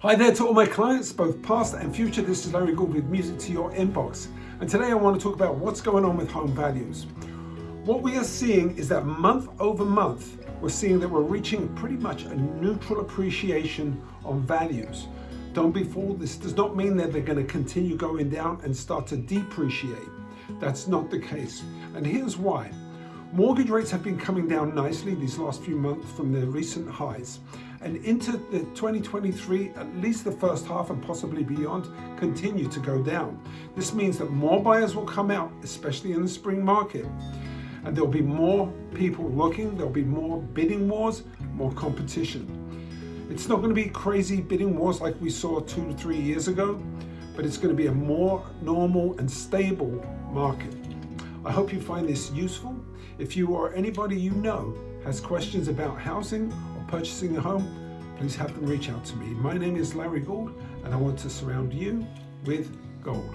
Hi there to all my clients, both past and future. This is Larry Gould with Music to Your Inbox. And today I want to talk about what's going on with home values. What we are seeing is that month over month, we're seeing that we're reaching pretty much a neutral appreciation on values. Don't be fooled, this does not mean that they're going to continue going down and start to depreciate. That's not the case. And here's why. Mortgage rates have been coming down nicely these last few months from their recent highs. And into the 2023, at least the first half and possibly beyond, continue to go down. This means that more buyers will come out, especially in the spring market. And there'll be more people looking, there'll be more bidding wars, more competition. It's not going to be crazy bidding wars like we saw two to three years ago, but it's going to be a more normal and stable market. I hope you find this useful. If you or anybody you know has questions about housing or purchasing a home, please have them reach out to me. My name is Larry Gould and I want to surround you with gold.